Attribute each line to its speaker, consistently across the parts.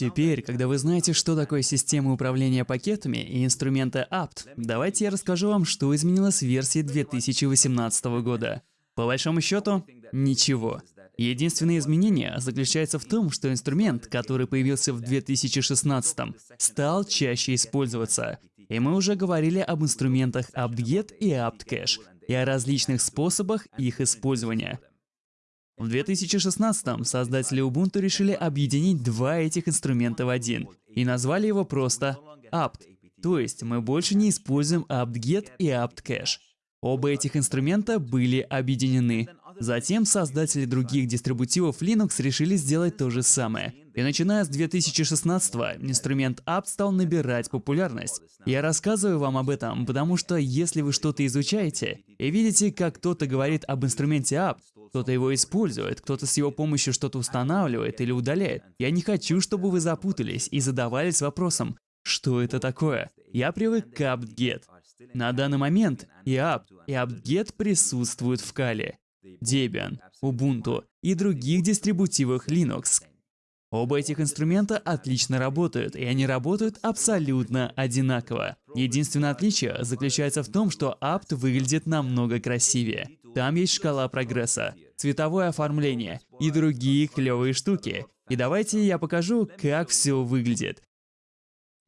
Speaker 1: Теперь, когда вы знаете, что такое система управления пакетами и инструменты apt, давайте я расскажу вам, что изменилось в версии 2018 года. По большому счету, ничего. Единственное изменение заключается в том, что инструмент, который появился в 2016, стал чаще использоваться. И мы уже говорили об инструментах apt-get и apt-cache, и о различных способах их использования. В 2016 создатели Ubuntu решили объединить два этих инструмента в один и назвали его просто apt. То есть мы больше не используем apt-get и apt-cache. Оба этих инструмента были объединены. Затем создатели других дистрибутивов Linux решили сделать то же самое. И начиная с 2016 инструмент apt стал набирать популярность. Я рассказываю вам об этом, потому что если вы что-то изучаете и видите, как кто-то говорит об инструменте apt, кто-то его использует, кто-то с его помощью что-то устанавливает или удаляет, я не хочу, чтобы вы запутались и задавались вопросом, что это такое? Я привык к apt-get. На данный момент и apt, и apt-get присутствуют в Kali, Debian, Ubuntu и других дистрибутивах Linux. Оба этих инструмента отлично работают, и они работают абсолютно одинаково. Единственное отличие заключается в том, что apt выглядит намного красивее. Там есть шкала прогресса, цветовое оформление и другие клевые штуки. И давайте я покажу, как все выглядит.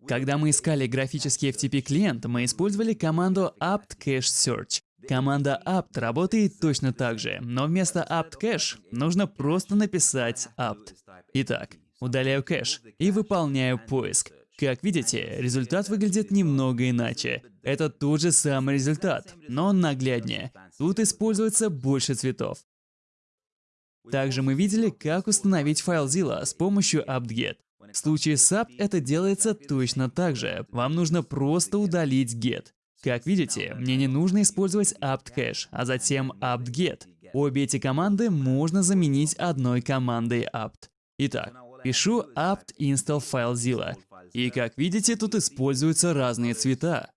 Speaker 1: Когда мы искали графический FTP-клиент, мы использовали команду apt-cache-search. Команда apt работает точно так же, но вместо apt-cache нужно просто написать apt. Итак, удаляю кэш и выполняю поиск. Как видите, результат выглядит немного иначе. Это тот же самый результат, но он нагляднее. Тут используется больше цветов. Также мы видели, как установить файл Zilla с помощью apt-get. В случае apt это делается точно так же. Вам нужно просто удалить get. Как видите, мне не нужно использовать apt-cache, а затем apt-get. Обе эти команды можно заменить одной командой apt. Итак, пишу apt install FileZilla. И как видите, тут используются разные цвета.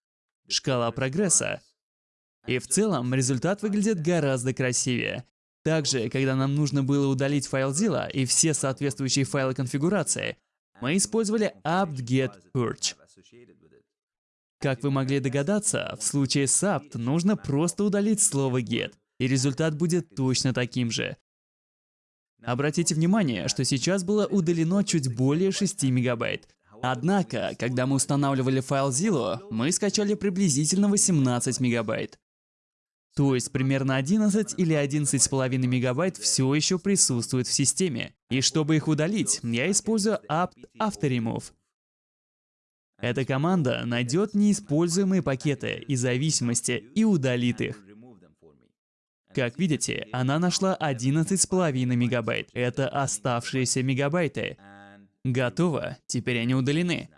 Speaker 1: Шкала прогресса. И в целом результат выглядит гораздо красивее. Также, когда нам нужно было удалить FileZilla и все соответствующие файлы конфигурации, мы использовали apt-get purge. Как вы могли догадаться, в случае с apt нужно просто удалить слово get, и результат будет точно таким же. Обратите внимание, что сейчас было удалено чуть более 6 мегабайт. Однако, когда мы устанавливали файл Zillow, мы скачали приблизительно 18 мегабайт. То есть примерно 11 или 11,5 мегабайт все еще присутствует в системе. И чтобы их удалить, я использую apt autoremove. Эта команда найдет неиспользуемые пакеты и зависимости и удалит их. Как видите, она нашла 11,5 мегабайт. Это оставшиеся мегабайты. Готово, теперь они удалены.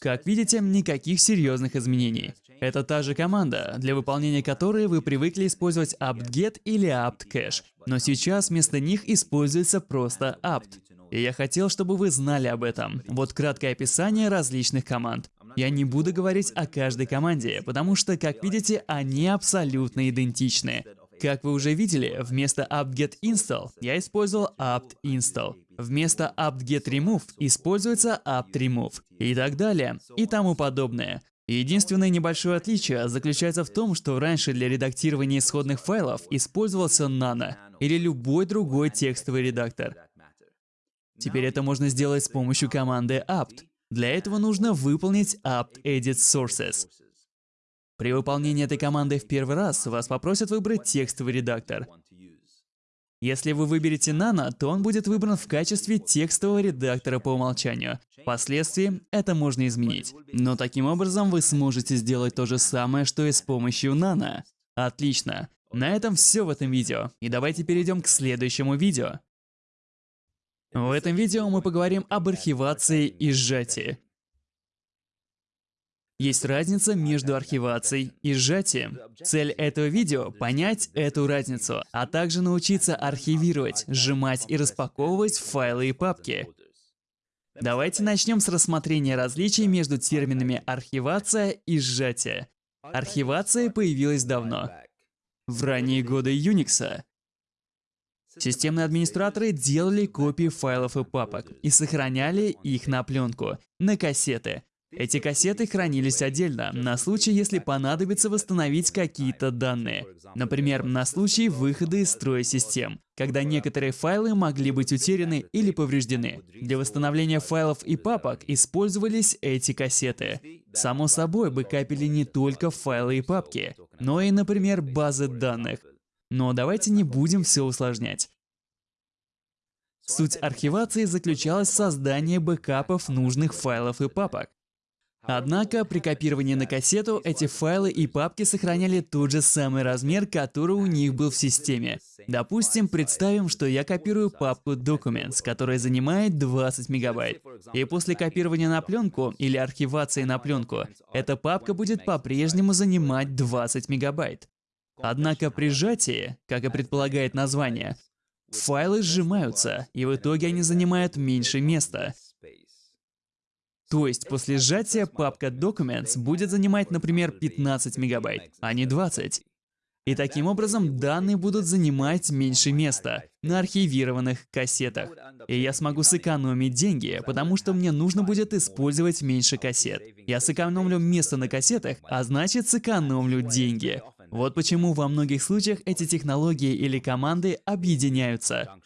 Speaker 1: Как видите, никаких серьезных изменений. Это та же команда, для выполнения которой вы привыкли использовать apt-get или apt-cache, но сейчас вместо них используется просто apt. И я хотел, чтобы вы знали об этом. Вот краткое описание различных команд. Я не буду говорить о каждой команде, потому что, как видите, они абсолютно идентичны. Как вы уже видели, вместо apt-get install я использовал apt-install. Вместо apt-get remove используется apt-remove. И так далее, и тому подобное. Единственное небольшое отличие заключается в том, что раньше для редактирования исходных файлов использовался Nano или любой другой текстовый редактор. Теперь это можно сделать с помощью команды apt. Для этого нужно выполнить apt edit sources. При выполнении этой команды в первый раз вас попросят выбрать текстовый редактор. Если вы выберете Nano, то он будет выбран в качестве текстового редактора по умолчанию. Впоследствии это можно изменить. Но таким образом вы сможете сделать то же самое, что и с помощью Nano. Отлично. На этом все в этом видео. И давайте перейдем к следующему видео. В этом видео мы поговорим об архивации и сжатии. Есть разница между архивацией и сжатием. Цель этого видео — понять эту разницу, а также научиться архивировать, сжимать и распаковывать файлы и папки. Давайте начнем с рассмотрения различий между терминами архивация и сжатие. Архивация появилась давно, в ранние годы Unix. Системные администраторы делали копии файлов и папок и сохраняли их на пленку, на кассеты. Эти кассеты хранились отдельно, на случай, если понадобится восстановить какие-то данные. Например, на случай выхода из строя систем, когда некоторые файлы могли быть утеряны или повреждены. Для восстановления файлов и папок использовались эти кассеты. Само собой, бэкапили не только файлы и папки, но и, например, базы данных. Но давайте не будем все усложнять. Суть архивации заключалась в создании бэкапов нужных файлов и папок. Однако при копировании на кассету эти файлы и папки сохраняли тот же самый размер, который у них был в системе. Допустим, представим, что я копирую папку Documents, которая занимает 20 мегабайт. И после копирования на пленку или архивации на пленку, эта папка будет по-прежнему занимать 20 мегабайт. Однако при сжатии, как и предполагает название, файлы сжимаются, и в итоге они занимают меньше места. То есть после сжатия папка Documents будет занимать, например, 15 мегабайт, а не 20. И таким образом данные будут занимать меньше места на архивированных кассетах. И я смогу сэкономить деньги, потому что мне нужно будет использовать меньше кассет. Я сэкономлю место на кассетах, а значит сэкономлю деньги. Вот почему во многих случаях эти технологии или команды объединяются.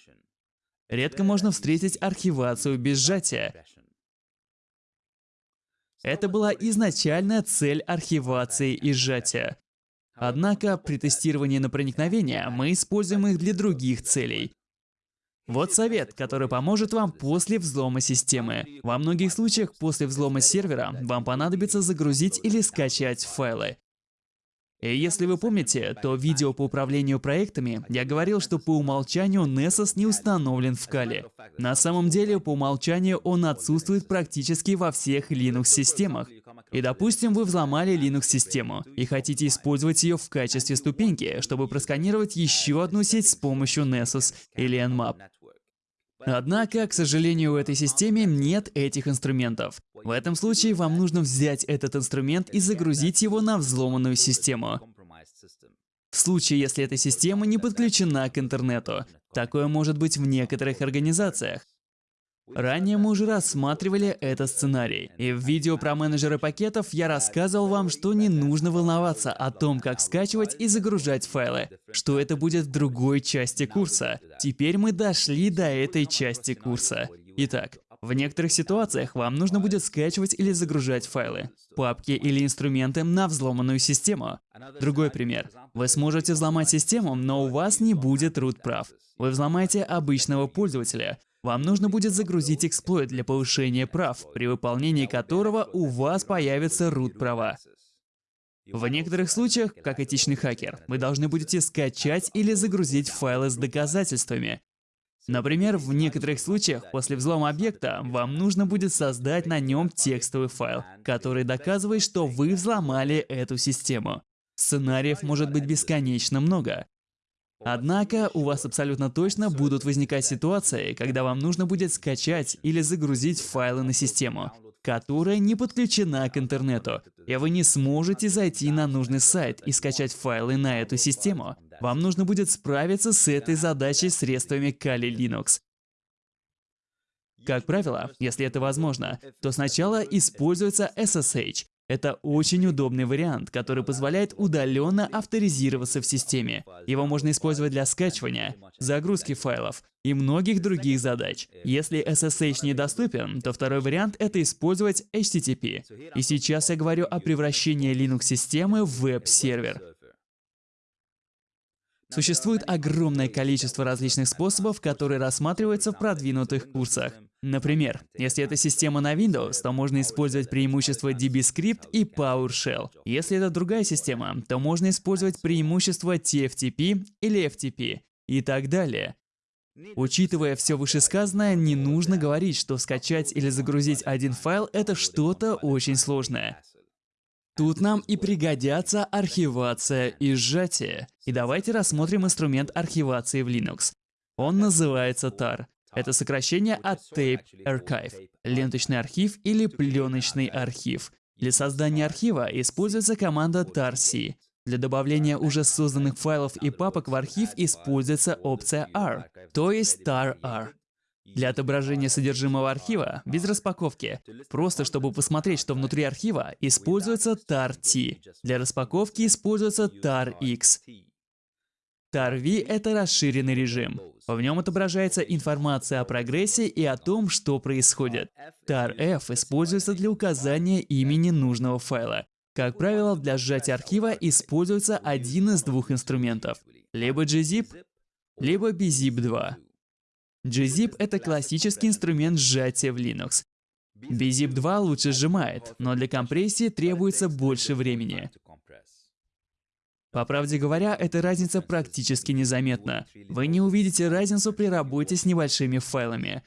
Speaker 1: Редко можно встретить архивацию без сжатия. Это была изначальная цель архивации и сжатия. Однако при тестировании на проникновение мы используем их для других целей. Вот совет, который поможет вам после взлома системы. Во многих случаях после взлома сервера вам понадобится загрузить или скачать файлы. И если вы помните, то в видео по управлению проектами я говорил, что по умолчанию Nessus не установлен в Kali. На самом деле, по умолчанию он отсутствует практически во всех Linux-системах. И допустим, вы взломали Linux-систему и хотите использовать ее в качестве ступеньки, чтобы просканировать еще одну сеть с помощью Nessus или Nmap. Однако, к сожалению, в этой системе нет этих инструментов. В этом случае вам нужно взять этот инструмент и загрузить его на взломанную систему. В случае, если эта система не подключена к интернету. Такое может быть в некоторых организациях. Ранее мы уже рассматривали этот сценарий, и в видео про менеджеры пакетов я рассказывал вам, что не нужно волноваться о том, как скачивать и загружать файлы, что это будет в другой части курса. Теперь мы дошли до этой части курса. Итак, в некоторых ситуациях вам нужно будет скачивать или загружать файлы, папки или инструменты на взломанную систему. Другой пример. Вы сможете взломать систему, но у вас не будет root прав. Вы взломаете обычного пользователя, вам нужно будет загрузить эксплойт для повышения прав, при выполнении которого у вас появятся root права. В некоторых случаях, как этичный хакер, вы должны будете скачать или загрузить файлы с доказательствами. Например, в некоторых случаях после взлома объекта вам нужно будет создать на нем текстовый файл, который доказывает, что вы взломали эту систему. Сценариев может быть бесконечно много. Однако у вас абсолютно точно будут возникать ситуации, когда вам нужно будет скачать или загрузить файлы на систему, которая не подключена к интернету, и вы не сможете зайти на нужный сайт и скачать файлы на эту систему. Вам нужно будет справиться с этой задачей средствами Kali Linux. Как правило, если это возможно, то сначала используется SSH, это очень удобный вариант, который позволяет удаленно авторизироваться в системе. Его можно использовать для скачивания, загрузки файлов и многих других задач. Если SSH недоступен, то второй вариант — это использовать HTTP. И сейчас я говорю о превращении Linux-системы в веб-сервер. Существует огромное количество различных способов, которые рассматриваются в продвинутых курсах. Например, если это система на Windows, то можно использовать преимущества DB-Script и PowerShell. Если это другая система, то можно использовать преимущества TFTP или FTP и так далее. Учитывая все вышесказанное, не нужно говорить, что скачать или загрузить один файл — это что-то очень сложное. Тут нам и пригодятся архивация и сжатие. И давайте рассмотрим инструмент архивации в Linux. Он называется TAR. Это сокращение от Tape Archive, ленточный архив или пленочный архив. Для создания архива используется команда tarc. Для добавления уже созданных файлов и папок в архив используется опция R, то есть tar-r. Для отображения содержимого архива без распаковки, просто чтобы посмотреть, что внутри архива, используется tar-t. Для распаковки используется tar-x. Tar-v — это расширенный режим. В нем отображается информация о прогрессе и о том, что происходит. Tar-f используется для указания имени нужного файла. Как правило, для сжатия архива используется один из двух инструментов. Либо gzip, либо bzip2. gzip — это классический инструмент сжатия в Linux. bzip 2 лучше сжимает, но для компрессии требуется больше времени. По правде говоря, эта разница практически незаметна. Вы не увидите разницу при работе с небольшими файлами.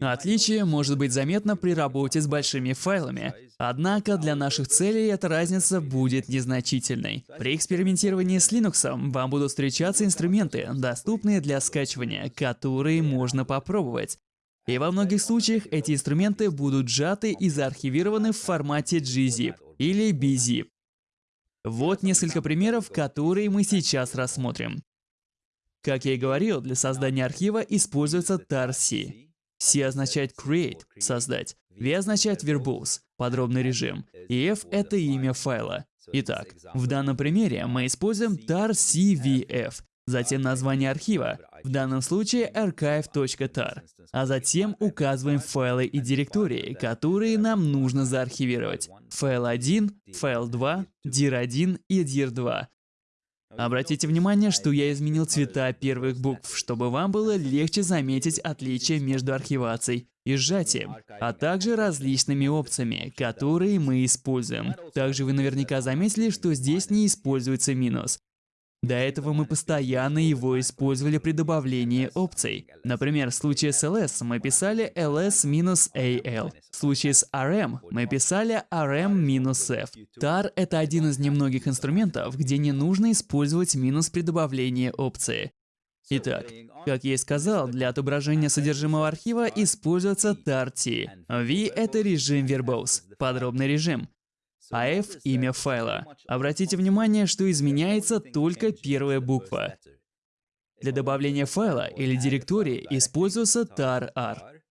Speaker 1: Отличие может быть заметно при работе с большими файлами, однако для наших целей эта разница будет незначительной. При экспериментировании с Linux вам будут встречаться инструменты, доступные для скачивания, которые можно попробовать. И во многих случаях эти инструменты будут сжаты и заархивированы в формате gzip или bzip. Вот несколько примеров, которые мы сейчас рассмотрим. Как я и говорил, для создания архива используется tar-c. C означает create – создать, V означает verbose – подробный режим, и F – это имя файла. Итак, в данном примере мы используем tar-cvf, затем название архива, в данном случае archive.tar, а затем указываем файлы и директории, которые нам нужно заархивировать. Файл 1, файл 2, dir1 и dir2. Обратите внимание, что я изменил цвета первых букв, чтобы вам было легче заметить отличия между архивацией и сжатием, а также различными опциями, которые мы используем. Также вы наверняка заметили, что здесь не используется минус. До этого мы постоянно его использовали при добавлении опций. Например, в случае с ls мы писали ls-al. В случае с rm мы писали rm-f. tar — это один из немногих инструментов, где не нужно использовать минус при добавлении опции. Итак, как я и сказал, для отображения содержимого архива используется tar-t. v — это режим verbose, подробный режим а имя файла. Обратите внимание, что изменяется только первая буква. Для добавления файла или директории используется tar-r.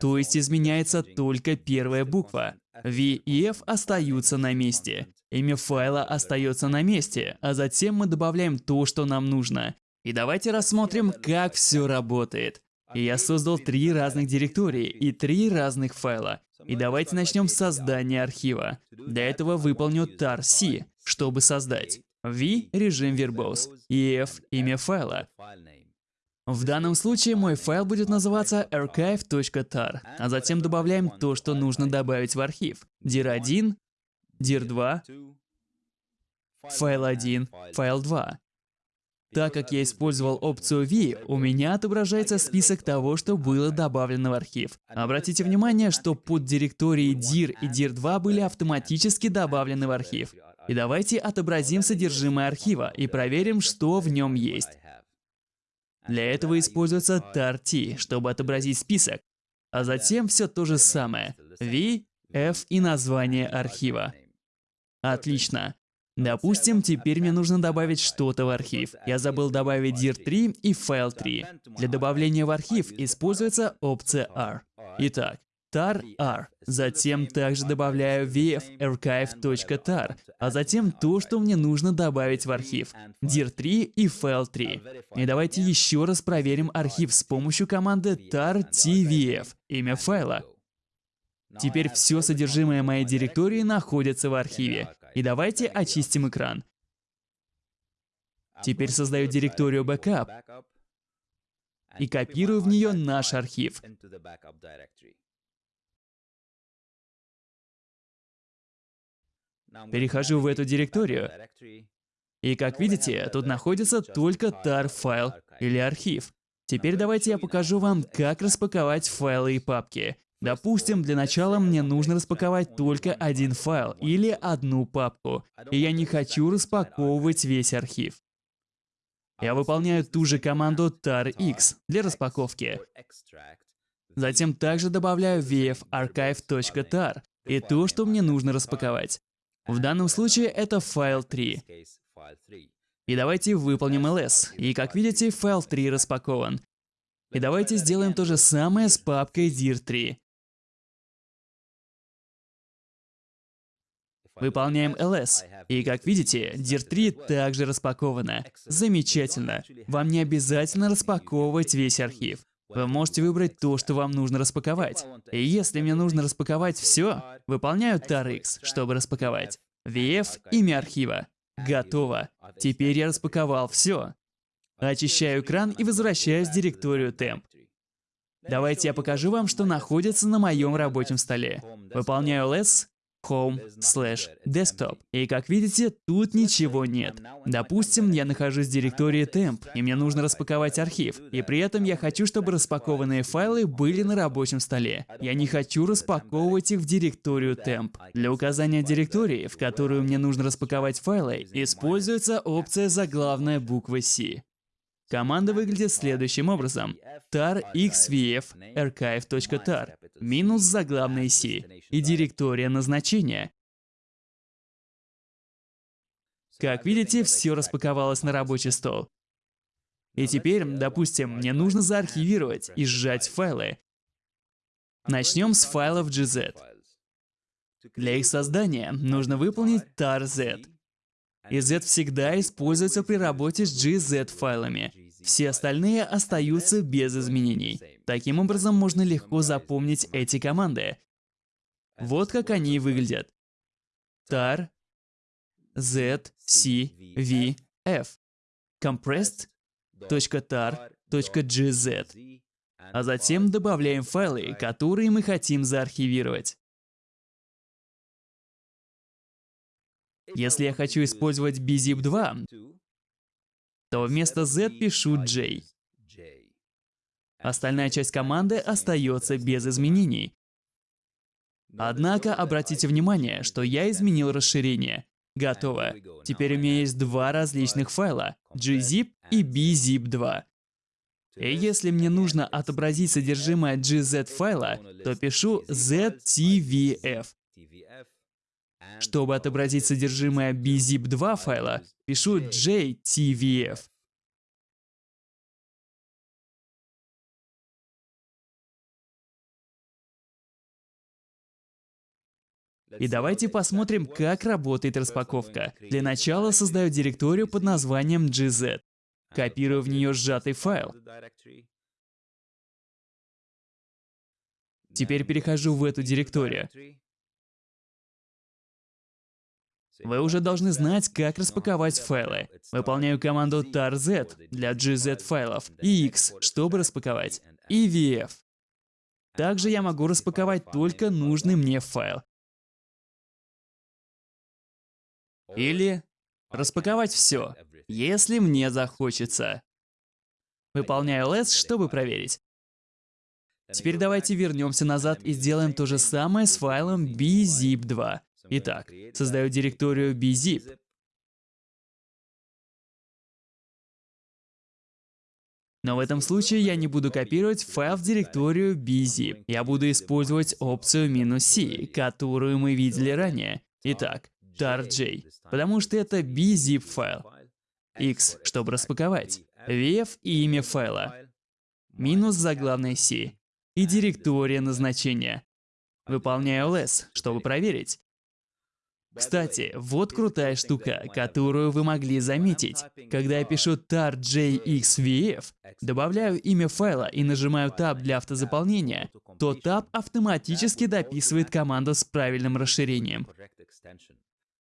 Speaker 1: То есть изменяется только первая буква. V и F остаются на месте. Имя файла остается на месте, а затем мы добавляем то, что нам нужно. И давайте рассмотрим, как все работает. Я создал три разных директории и три разных файла. И давайте начнем с создания архива. Для этого выполню tar-c, чтобы создать. v — режим verbose, и f — имя файла. В данном случае мой файл будет называться archive.tar, а затем добавляем то, что нужно добавить в архив. dir1, dir2, файл 1, файл 2. Так как я использовал опцию V, у меня отображается список того, что было добавлено в архив. Обратите внимание, что под директории dir и dir2 были автоматически добавлены в архив. И давайте отобразим содержимое архива и проверим, что в нем есть. Для этого используется tar-t, чтобы отобразить список. А затем все то же самое. V, F и название архива. Отлично. Допустим, теперь мне нужно добавить что-то в архив. Я забыл добавить dir3 и файл 3. Для добавления в архив используется опция R. Итак, tar-r. Затем также добавляю vf-archive.tar, а затем то, что мне нужно добавить в архив. dir3 и файл 3. И давайте еще раз проверим архив с помощью команды tar-tvf, имя файла. Теперь все содержимое моей директории находится в архиве. И давайте очистим экран. Теперь создаю директорию backup и копирую в нее наш архив. Перехожу в эту директорию, и как видите, тут находится только tar файл или архив. Теперь давайте я покажу вам, как распаковать файлы и папки. Допустим, для начала мне нужно распаковать только один файл или одну папку, и я не хочу распаковывать весь архив. Я выполняю ту же команду tar-x для распаковки. Затем также добавляю vf-archive.tar и то, что мне нужно распаковать. В данном случае это файл 3. И давайте выполним ls. И как видите, файл 3 распакован. И давайте сделаем то же самое с папкой dir3. Выполняем ls. И как видите, dir3 также распакована. Замечательно. Вам не обязательно распаковывать весь архив. Вы можете выбрать то, что вам нужно распаковать. И если мне нужно распаковать все, выполняю tarx, чтобы распаковать. vf — имя архива. Готово. Теперь я распаковал все. Очищаю экран и возвращаюсь в директорию temp. Давайте я покажу вам, что находится на моем рабочем столе. Выполняю ls, home slash desktop. И как видите, тут ничего нет. Допустим, я нахожусь в директории temp, и мне нужно распаковать архив. И при этом я хочу, чтобы распакованные файлы были на рабочем столе. Я не хочу распаковывать их в директорию temp. Для указания директории, в которую мне нужно распаковать файлы, используется опция заглавная буква C. Команда выглядит следующим образом. tar xvf archive.tar минус заглавная C и директория назначения. Как видите, все распаковалось на рабочий стол. И теперь, допустим, мне нужно заархивировать и сжать файлы. Начнем с файлов gz. Для их создания нужно выполнить tar-z. И z всегда используется при работе с gz файлами. Все остальные остаются без изменений. Таким образом, можно легко запомнить эти команды. Вот как они выглядят. tar, z, c, v, f. compressed.tar.gz. А затем добавляем файлы, которые мы хотим заархивировать. Если я хочу использовать bzip2, то вместо Z пишу J. Остальная часть команды остается без изменений. Однако обратите внимание, что я изменил расширение. Готово. Теперь у меня есть два различных файла — gzip и bzip2. И если мне нужно отобразить содержимое gz файла, то пишу ztvf. Чтобы отобразить содержимое bzip2 файла, пишу jtvf. И давайте посмотрим, как работает распаковка. Для начала создаю директорию под названием gz. Копирую в нее сжатый файл. Теперь перехожу в эту директорию. Вы уже должны знать, как распаковать файлы. Выполняю команду tar-z для gz файлов и x, чтобы распаковать, и vf. Также я могу распаковать только нужный мне файл. Или распаковать все, если мне захочется. Выполняю ls, чтобы проверить. Теперь давайте вернемся назад и сделаем то же самое с файлом bzip2. Итак, создаю директорию bzip. Но в этом случае я не буду копировать файл в директорию bzip. Я буду использовать опцию "-c", которую мы видели ранее. Итак, tarj, потому что это bzip файл. x, чтобы распаковать. vf и имя файла. Минус заглавной c. И директория назначения. Выполняю ls, чтобы проверить. Кстати, вот крутая штука, которую вы могли заметить. Когда я пишу tarjxvf, добавляю имя файла и нажимаю Tab для автозаполнения, то Tab автоматически дописывает команду с правильным расширением.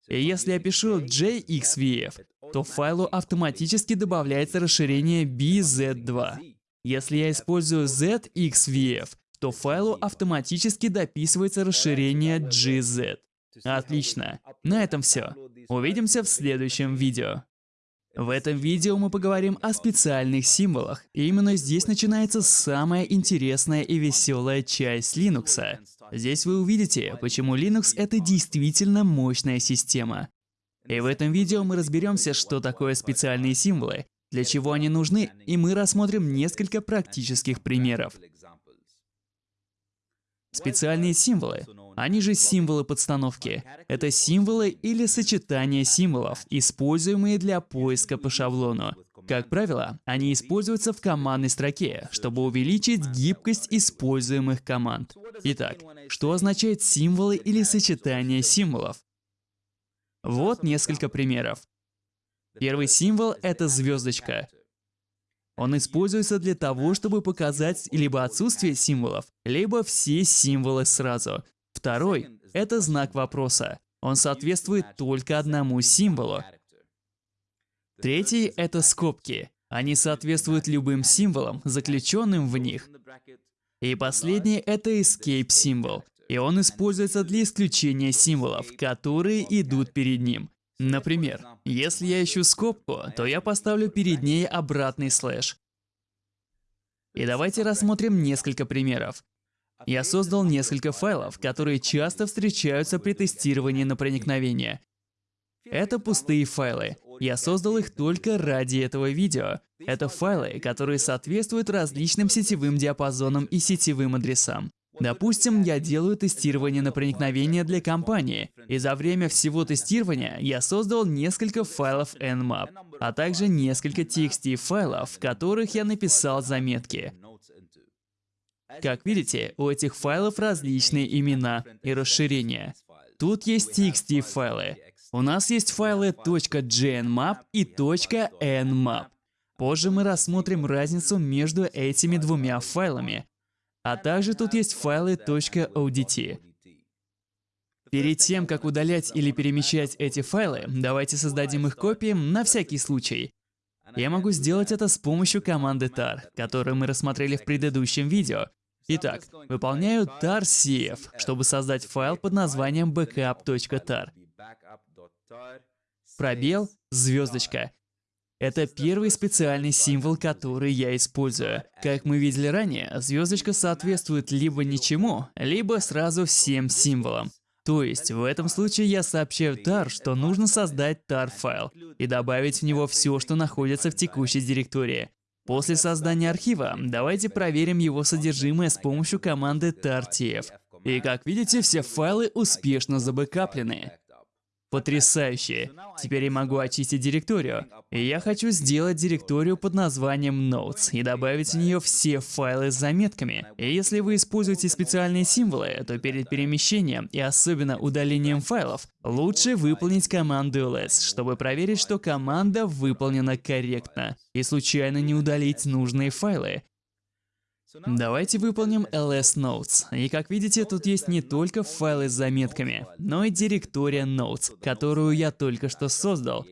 Speaker 1: И если я пишу jxvf, то файлу автоматически добавляется расширение bz2. Если я использую zxvf, то файлу автоматически дописывается расширение gz. Отлично. На этом все. Увидимся в следующем видео. В этом видео мы поговорим о специальных символах. И именно здесь начинается самая интересная и веселая часть Linux. Здесь вы увидите, почему Linux — это действительно мощная система. И в этом видео мы разберемся, что такое специальные символы, для чего они нужны, и мы рассмотрим несколько практических примеров. Специальные символы. Они же символы подстановки. Это символы или сочетания символов, используемые для поиска по шаблону. Как правило, они используются в командной строке, чтобы увеличить гибкость используемых команд. Итак, что означает символы или сочетание символов? Вот несколько примеров. Первый символ — это звездочка. Он используется для того, чтобы показать либо отсутствие символов, либо все символы сразу. Второй — это знак вопроса. Он соответствует только одному символу. Третий — это скобки. Они соответствуют любым символам, заключенным в них. И последний — это escape символ. И он используется для исключения символов, которые идут перед ним. Например, если я ищу скобку, то я поставлю перед ней обратный слэш. И давайте рассмотрим несколько примеров. Я создал несколько файлов, которые часто встречаются при тестировании на проникновение. Это пустые файлы. Я создал их только ради этого видео. Это файлы, которые соответствуют различным сетевым диапазонам и сетевым адресам. Допустим, я делаю тестирование на проникновение для компании, и за время всего тестирования я создал несколько файлов Nmap, а также несколько TXT файлов, в которых я написал заметки. Как видите, у этих файлов различные имена и расширения. Тут есть TXT файлы. У нас есть файлы .gnmap и .nmap. Позже мы рассмотрим разницу между этими двумя файлами, а также тут есть файлы .odt. Перед тем, как удалять или перемещать эти файлы, давайте создадим их копии на всякий случай. Я могу сделать это с помощью команды tar, которую мы рассмотрели в предыдущем видео. Итак, выполняю tar-cf, чтобы создать файл под названием backup.tar. Пробел, звездочка. Это первый специальный символ, который я использую. Как мы видели ранее, звездочка соответствует либо ничему, либо сразу всем символам. То есть, в этом случае я сообщаю tar, что нужно создать tar-файл и добавить в него все, что находится в текущей директории. После создания архива, давайте проверим его содержимое с помощью команды tartf. И как видите, все файлы успешно забэкаплены. Потрясающе! Теперь я могу очистить директорию. И я хочу сделать директорию под названием Notes и добавить в нее все файлы с заметками. И если вы используете специальные символы, то перед перемещением и особенно удалением файлов, лучше выполнить команду ls, чтобы проверить, что команда выполнена корректно, и случайно не удалить нужные файлы. Давайте выполним ls notes. И как видите, тут есть не только файлы с заметками, но и директория notes, которую я только что создал.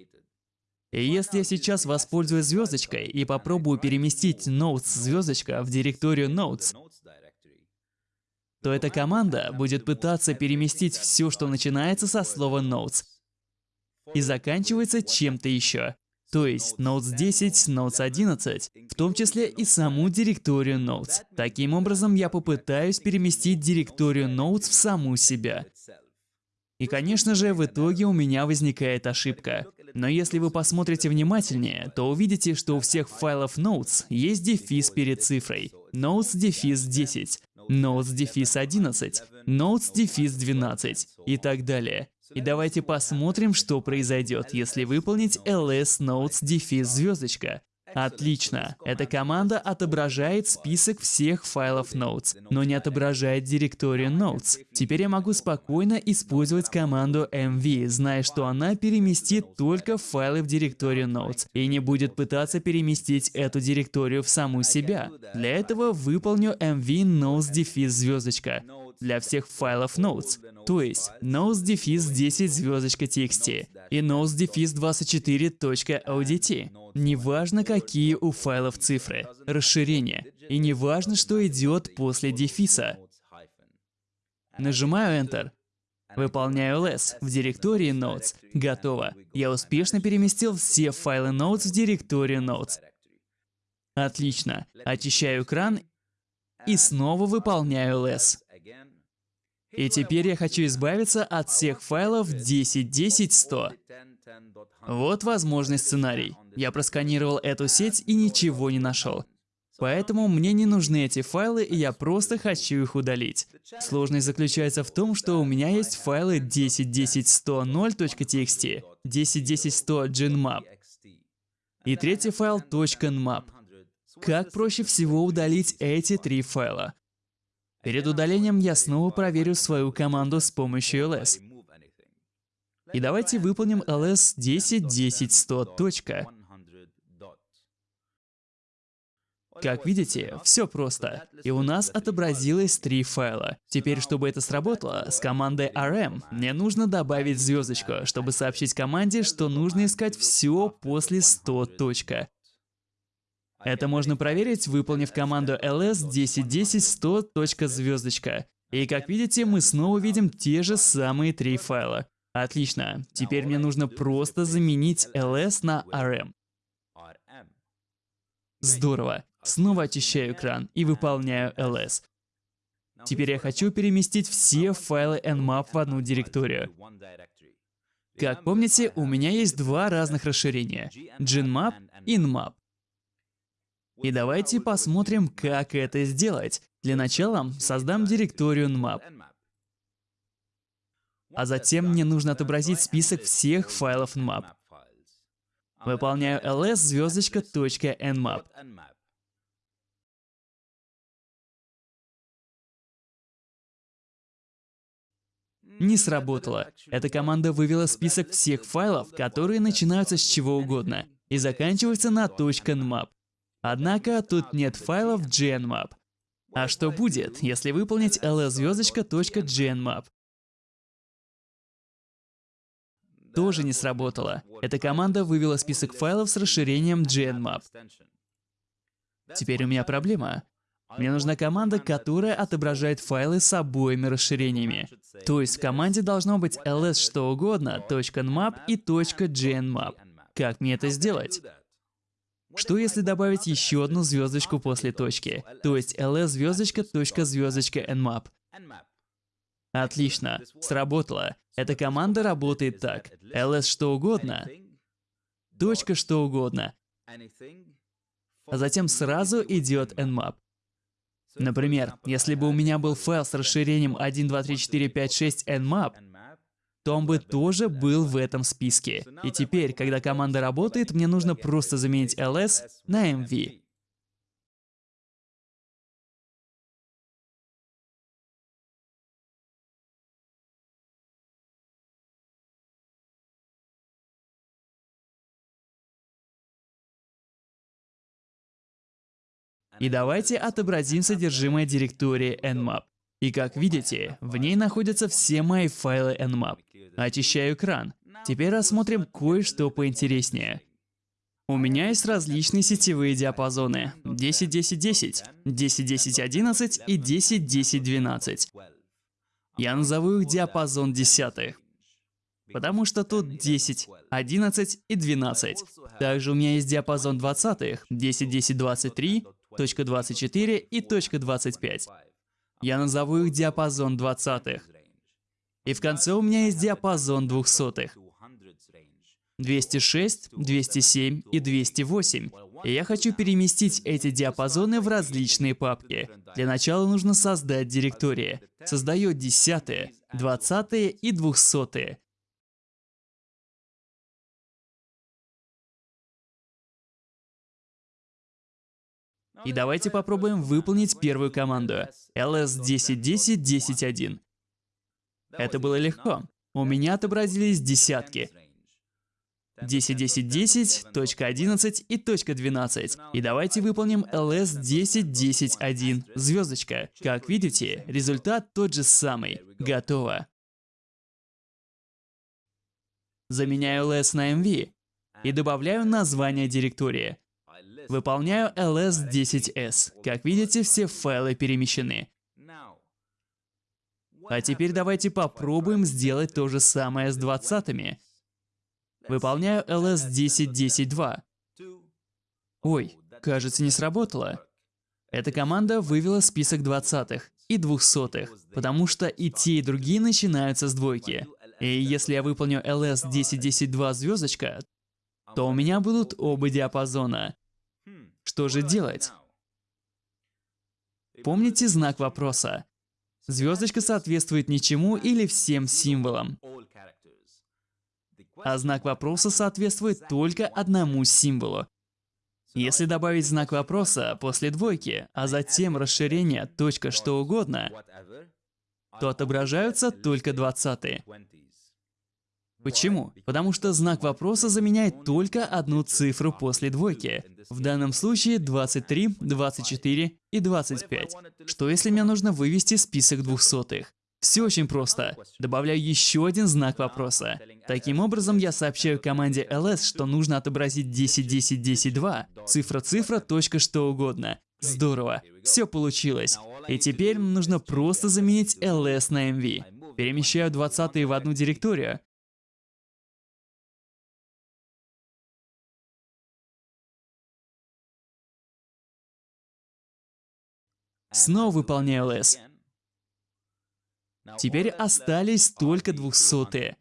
Speaker 1: И если я сейчас воспользуюсь звездочкой и попробую переместить notes звездочка в директорию notes, то эта команда будет пытаться переместить все, что начинается со слова notes и заканчивается чем-то еще. То есть Notes 10, Notes 11, в том числе и саму директорию Notes. Таким образом, я попытаюсь переместить директорию Notes в саму себя. И, конечно же, в итоге у меня возникает ошибка. Но если вы посмотрите внимательнее, то увидите, что у всех файлов Notes есть дефис перед цифрой. Notes дефис 10, Notes дефис 11, Notes дефис 12 и так далее. И давайте посмотрим, что произойдет, если выполнить ls notes дефис звездочка. Отлично. Эта команда отображает список всех файлов Notes, но не отображает директорию Notes. Теперь я могу спокойно использовать команду mv, зная, что она переместит только файлы в директорию Notes и не будет пытаться переместить эту директорию в саму себя. Для этого выполню mv notes дефис звездочка для всех файлов Notes, то есть notes 10 звездочка txt и notes 24.odt. Неважно, какие у файлов цифры, расширения, и неважно, что идет после дефиса. Нажимаю Enter. Выполняю ls в директории Notes. Готово. Я успешно переместил все файлы Notes в директорию Notes. Отлично. Очищаю экран и снова выполняю ls. И теперь я хочу избавиться от всех файлов 10, 10, 100. Вот возможный сценарий. Я просканировал эту сеть и ничего не нашел. Поэтому мне не нужны эти файлы, и я просто хочу их удалить. Сложность заключается в том, что у меня есть файлы 10.10.100.0.txt, 10.10.100.genmap и третий файл .nmap. Как проще всего удалить эти три файла? Перед удалением я снова проверю свою команду с помощью ls. И давайте выполним ls 10.10.100. Как видите, все просто. И у нас отобразилось три файла. Теперь, чтобы это сработало, с командой rm мне нужно добавить звездочку, чтобы сообщить команде, что нужно искать все после 100. Это можно проверить, выполнив команду ls 1010 100 звездочка. И как видите, мы снова видим те же самые три файла. Отлично. Теперь мне нужно просто заменить ls на rm. Здорово. Снова очищаю экран и выполняю ls. Теперь я хочу переместить все файлы nmap в одну директорию. Как помните, у меня есть два разных расширения — GenMap и Nmap. И давайте посмотрим, как это сделать. Для начала создам директорию nmap. А затем мне нужно отобразить список всех файлов nmap. Выполняю ls .nmap. Не сработало. Эта команда вывела список всех файлов, которые начинаются с чего угодно и заканчиваются на .nmap. Однако тут нет файлов GNMap. А что будет, если выполнить ls-звездочка.gnmap? Тоже не сработало. Эта команда вывела список файлов с расширением GNMap. Теперь у меня проблема. Мне нужна команда, которая отображает файлы с обоими расширениями. То есть в команде должно быть ls что угодно, .nmap и .gnmap. Как мне это сделать? Что если добавить еще одну звездочку после точки? То есть ls звездочка точка звездочка nmap. Отлично, сработало. Эта команда работает так. ls что угодно, точка что угодно, а затем сразу идет nmap. Например, если бы у меня был файл с расширением 1, 2, 3, 4, 5, 6 nmap, он бы тоже был в этом списке. И теперь, когда команда работает, мне нужно просто заменить ls на mv. И давайте отобразим содержимое директории nmap. И как видите, в ней находятся все мои файлы nmap. Очищаю экран. Теперь рассмотрим кое-что поинтереснее. У меня есть различные сетевые диапазоны 10.10.10, 10.10.11 и 10.10.12. Я назову их диапазон десятых, потому что тут 10, 11 и 12. Также у меня есть диапазон двадцатых 10.10.23, точка 24 и точка 25. Я назову их диапазон двадцатых. И в конце у меня есть диапазон двухсотых. 206, 207 и 208. И я хочу переместить эти диапазоны в различные папки. Для начала нужно создать директории. Создаю десятые, двадцатые и двухсотые. И давайте попробуем выполнить первую команду. ls 1010 10.1. Это было легко. У меня отобразились десятки. 10, 10, 10, точка 11 и точка 12. И давайте выполним ls 10, 10, 1, звездочка. Как видите, результат тот же самый. Готово. Заменяю ls на mv и добавляю название директории. Выполняю ls10s. Как видите, все файлы перемещены. А теперь давайте попробуем сделать то же самое с двадцатыми. Выполняю ls10.10.2. Ой, кажется, не сработало. Эта команда вывела список двадцатых и двухсотых, потому что и те, и другие начинаются с двойки. И если я выполню ls10.10.2 звездочка, то у меня будут оба диапазона. Что же делать? Помните знак вопроса? Звездочка соответствует ничему или всем символам. А знак вопроса соответствует только одному символу. Если добавить знак вопроса после двойки, а затем расширение точка что угодно, то отображаются только двадцатые. Почему? Потому что знак вопроса заменяет только одну цифру после двойки. В данном случае 23, 24 и 25. Что если мне нужно вывести список двухсотых? Все очень просто. Добавляю еще один знак вопроса. Таким образом, я сообщаю команде ls, что нужно отобразить 10, 10, 10, 2, цифра, цифра, точка, что угодно. Здорово. Все получилось. И теперь нужно просто заменить ls на mv. Перемещаю 20 в одну директорию, Снова выполняю ls. Теперь остались только двухсотые.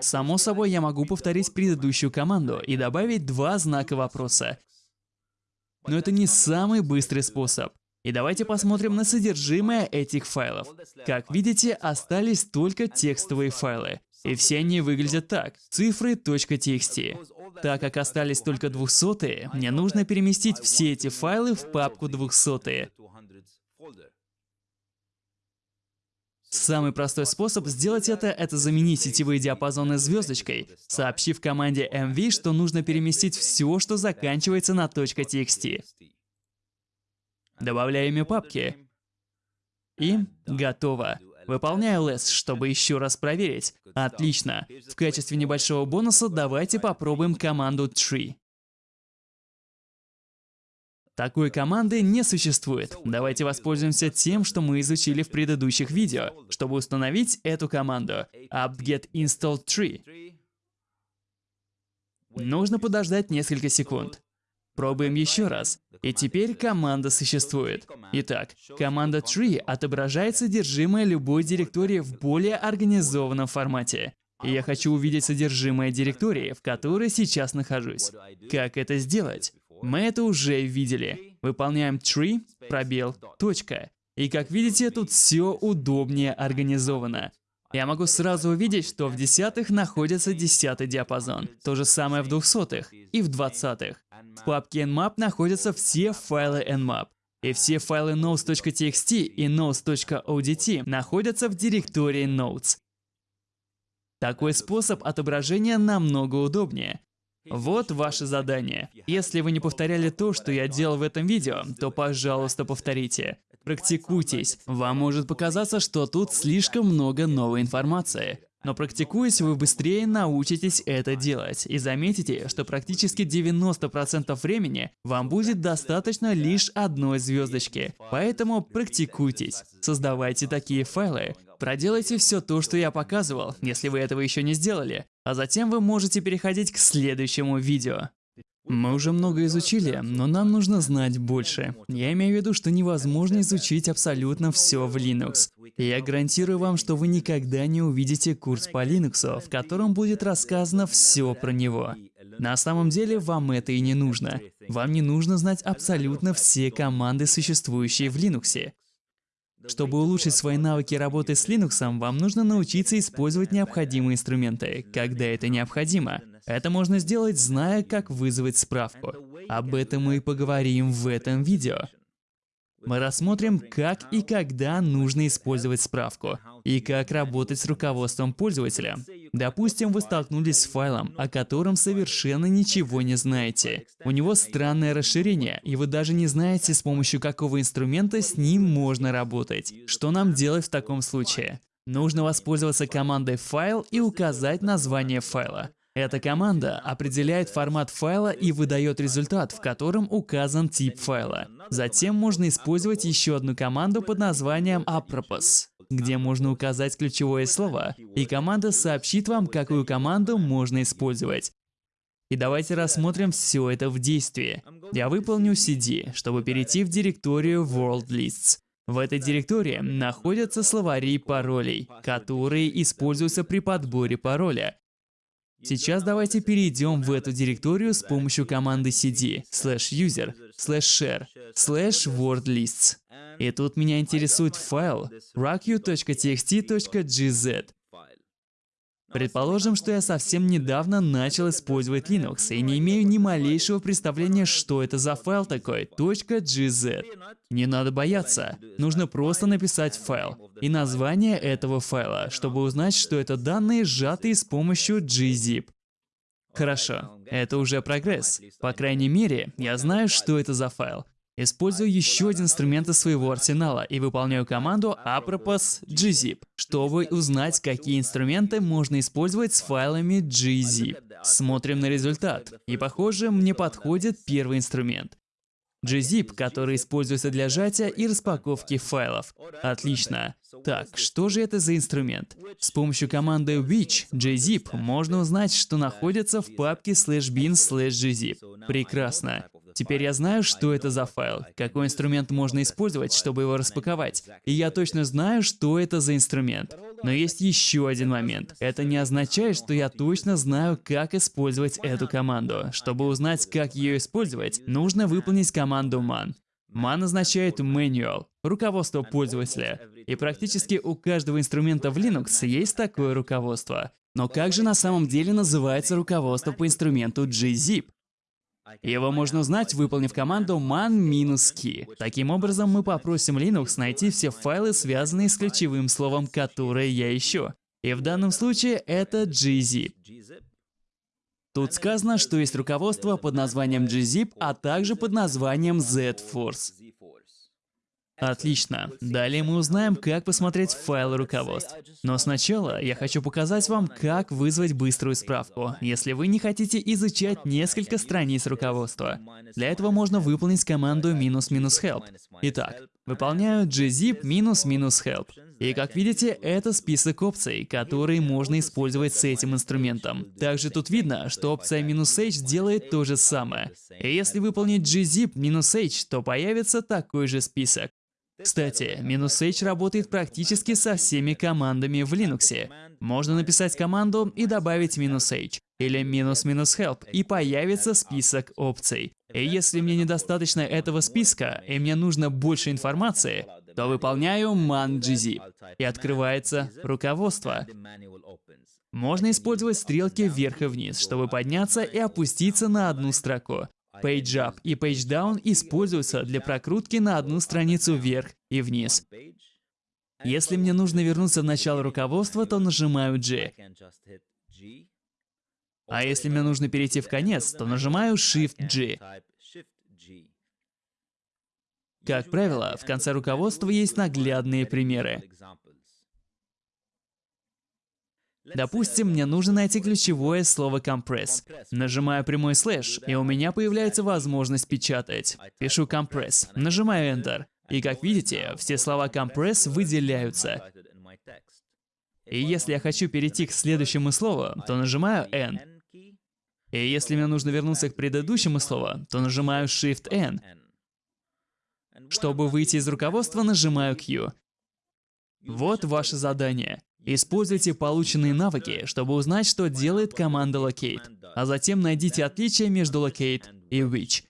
Speaker 1: Само собой, я могу повторить предыдущую команду и добавить два знака вопроса. Но это не самый быстрый способ. И давайте посмотрим на содержимое этих файлов. Как видите, остались только текстовые файлы. И все они выглядят так. Цифры.txt. Так как остались только двухсотые, мне нужно переместить все эти файлы в папку двухсотые. Самый простой способ сделать это – это заменить сетевые диапазоны звездочкой, soобщив команде mv, что нужно переместить все, что заканчивается на .txt. Добавляю имя папки. И готово. Выполняю less, чтобы еще раз проверить. Отлично. В качестве небольшого бонуса давайте попробуем команду tree. Такой команды не существует. Давайте воспользуемся тем, что мы изучили в предыдущих видео, чтобы установить эту команду apt-get install tree. Нужно подождать несколько секунд. Пробуем еще раз. И теперь команда существует. Итак, команда tree отображает содержимое любой директории в более организованном формате. Я хочу увидеть содержимое директории, в которой сейчас нахожусь. Как это сделать? Мы это уже видели. Выполняем tree, пробел, точка. И как видите, тут все удобнее организовано. Я могу сразу увидеть, что в десятых находится десятый диапазон. То же самое в двухсотых и в двадцатых. В папке nmap находятся все файлы nmap. И все файлы notes.txt и notes.odt находятся в директории notes. Такой способ отображения намного удобнее. Вот ваше задание. Если вы не повторяли то, что я делал в этом видео, то, пожалуйста, повторите. Практикуйтесь. Вам может показаться, что тут слишком много новой информации. Но практикуясь, вы быстрее научитесь это делать и заметите, что практически 90% времени вам будет достаточно лишь одной звездочки. Поэтому практикуйтесь, создавайте такие файлы, проделайте все то, что я показывал, если вы этого еще не сделали, а затем вы можете переходить к следующему видео. Мы уже много изучили, но нам нужно знать больше. Я имею в виду, что невозможно изучить абсолютно все в Linux. Я гарантирую вам, что вы никогда не увидите курс по Linux, в котором будет рассказано все про него. На самом деле вам это и не нужно. Вам не нужно знать абсолютно все команды, существующие в Linux. Чтобы улучшить свои навыки работы с Linux, вам нужно научиться использовать необходимые инструменты, когда это необходимо. Это можно сделать, зная, как вызвать справку. Об этом мы и поговорим в этом видео. Мы рассмотрим, как и когда нужно использовать справку, и как работать с руководством пользователя. Допустим, вы столкнулись с файлом, о котором совершенно ничего не знаете. У него странное расширение, и вы даже не знаете, с помощью какого инструмента с ним можно работать. Что нам делать в таком случае? Нужно воспользоваться командой «Файл» и указать название файла. Эта команда определяет формат файла и выдает результат, в котором указан тип файла. Затем можно использовать еще одну команду под названием apropos, где можно указать ключевое слово, и команда сообщит вам, какую команду можно использовать. И давайте рассмотрим все это в действии. Я выполню cd, чтобы перейти в директорию World Lists. В этой директории находятся словари паролей, которые используются при подборе пароля, Сейчас давайте перейдем в эту директорию с помощью команды cd slash user slash share slash wordlists. И тут меня интересует файл raku.txt.gz. Предположим, что я совсем недавно начал использовать Linux и не имею ни малейшего представления, что это за файл такой .gz. Не надо бояться, нужно просто написать файл и название этого файла, чтобы узнать, что это данные, сжатые с помощью gzip. Хорошо, это уже прогресс. По крайней мере, я знаю, что это за файл. Использую еще один инструмент из своего арсенала и выполняю команду apropos gzip, чтобы узнать, какие инструменты можно использовать с файлами gzip. Смотрим на результат. И похоже, мне подходит первый инструмент. gzip, который используется для сжатия и распаковки файлов. Отлично. Так, что же это за инструмент? С помощью команды which gzip можно узнать, что находится в папке slash bin slash gzip. Прекрасно. Теперь я знаю, что это за файл, какой инструмент можно использовать, чтобы его распаковать. И я точно знаю, что это за инструмент. Но есть еще один момент. Это не означает, что я точно знаю, как использовать эту команду. Чтобы узнать, как ее использовать, нужно выполнить команду man. Man означает manual, руководство пользователя. И практически у каждого инструмента в Linux есть такое руководство. Но как же на самом деле называется руководство по инструменту gzip? Его можно узнать, выполнив команду man-key. Таким образом, мы попросим Linux найти все файлы, связанные с ключевым словом, которое я ищу. И в данном случае это gzip. Тут сказано, что есть руководство под названием gzip, а также под названием zforce. Отлично. Далее мы узнаем, как посмотреть файлы руководств. Но сначала я хочу показать вам, как вызвать быструю справку, если вы не хотите изучать несколько страниц руководства. Для этого можно выполнить команду "-help". Итак, выполняю gzip "-help". И как видите, это список опций, которые можно использовать с этим инструментом. Также тут видно, что опция "-h делает то же самое. И если выполнить gzip "-h, то появится такой же список. Кстати, "-h работает практически со всеми командами в Linux. Можно написать команду и добавить "-h или "-help, и появится список опций. И если мне недостаточно этого списка, и мне нужно больше информации, то выполняю man gzip, и открывается руководство. Можно использовать стрелки вверх и вниз, чтобы подняться и опуститься на одну строку. PageUp и PageDown используются для прокрутки на одну страницу вверх и вниз. Если мне нужно вернуться в начало руководства, то нажимаю G. А если мне нужно перейти в конец, то нажимаю Shift-G. Как правило, в конце руководства есть наглядные примеры. Допустим, мне нужно найти ключевое слово compress. Нажимаю прямой слэш, и у меня появляется возможность печатать. Пишу compress, нажимаю Enter. И как видите, все слова compress выделяются. И если я хочу перейти к следующему слову, то нажимаю N. И если мне нужно вернуться к предыдущему слову, то нажимаю Shift-N. Чтобы выйти из руководства, нажимаю Q. Вот ваше задание. Используйте полученные навыки, чтобы узнать, что делает команда locate, а затем найдите отличия между locate и which.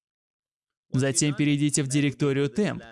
Speaker 1: Затем перейдите в директорию temp.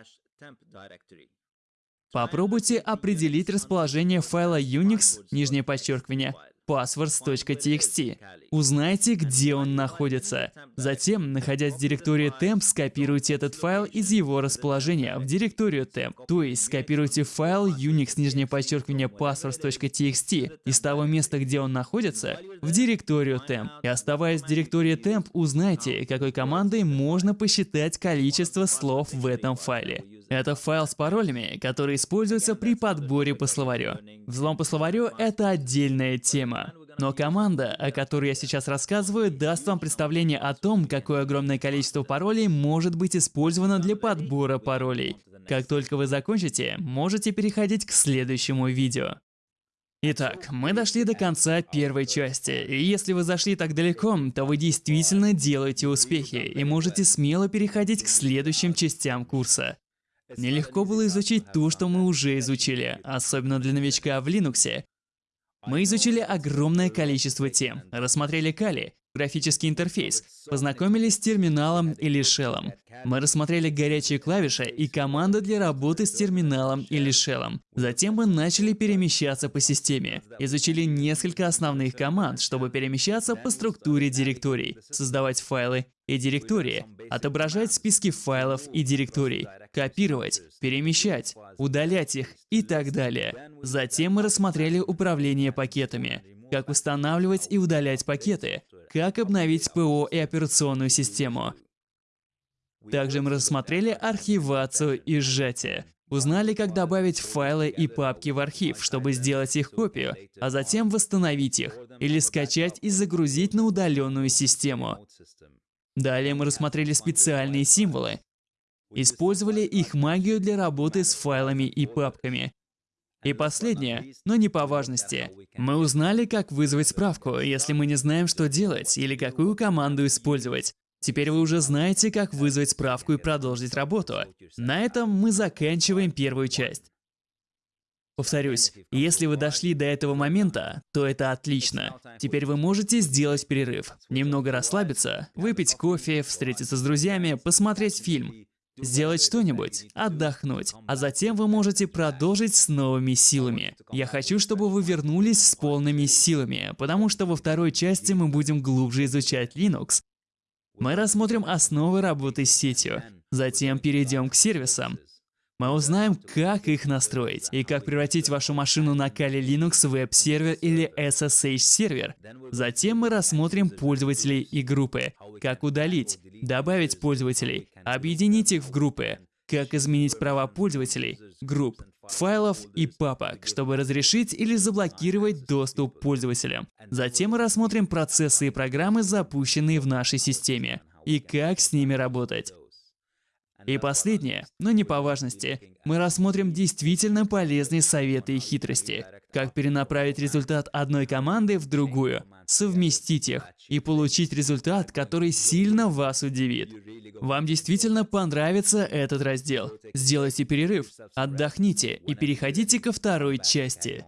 Speaker 1: Попробуйте определить расположение файла Unix, нижнее подчеркивание, passwords.txt. Узнайте, где он находится. Затем, находясь в директории temp, скопируйте этот файл из его расположения в директорию temp. То есть скопируйте файл unix нижнее подчеркивание passwords.txt из того места, где он находится, в директорию temp. И оставаясь в директории temp, узнайте, какой командой можно посчитать количество слов в этом файле. Это файл с паролями, который используется при подборе по словарю. Взлом по словарю — это отдельная тема. Но команда, о которой я сейчас рассказываю, даст вам представление о том, какое огромное количество паролей может быть использовано для подбора паролей. Как только вы закончите, можете переходить к следующему видео. Итак, мы дошли до конца первой части, и если вы зашли так далеко, то вы действительно делаете успехи и можете смело переходить к следующим частям курса. Нелегко было изучить то, что мы уже изучили, особенно для новичка в Linux. Мы изучили огромное количество тем, рассмотрели Кали, графический интерфейс, познакомились с терминалом или шеллом. Мы рассмотрели горячие клавиши и команды для работы с терминалом или шеллом. Затем мы начали перемещаться по системе, изучили несколько основных команд, чтобы перемещаться по структуре директорий, создавать файлы и директории, отображать списки файлов и директорий, копировать, перемещать, удалять их и так далее. Затем мы рассмотрели управление пакетами, как устанавливать и удалять пакеты, как обновить ПО и операционную систему. Также мы рассмотрели архивацию и сжатие. Узнали, как добавить файлы и папки в архив, чтобы сделать их копию, а затем восстановить их, или скачать и загрузить на удаленную систему. Далее мы рассмотрели специальные символы. Использовали их магию для работы с файлами и папками. И последнее, но не по важности. Мы узнали, как вызвать справку, если мы не знаем, что делать, или какую команду использовать. Теперь вы уже знаете, как вызвать справку и продолжить работу. На этом мы заканчиваем первую часть. Повторюсь, если вы дошли до этого момента, то это отлично. Теперь вы можете сделать перерыв, немного расслабиться, выпить кофе, встретиться с друзьями, посмотреть фильм сделать что-нибудь, отдохнуть, а затем вы можете продолжить с новыми силами. Я хочу, чтобы вы вернулись с полными силами, потому что во второй части мы будем глубже изучать Linux. Мы рассмотрим основы работы с сетью, затем перейдем к сервисам, мы узнаем, как их настроить и как превратить вашу машину на Kali Linux веб-сервер или SSH-сервер. Затем мы рассмотрим пользователей и группы, как удалить, добавить пользователей, объединить их в группы, как изменить права пользователей, групп, файлов и папок, чтобы разрешить или заблокировать доступ пользователям. Затем мы рассмотрим процессы и программы, запущенные в нашей системе, и как с ними работать. И последнее, но не по важности, мы рассмотрим действительно полезные советы и хитрости. Как перенаправить результат одной команды в другую, совместить их и получить результат, который сильно вас удивит. Вам действительно понравится этот раздел. Сделайте перерыв, отдохните и переходите ко второй части.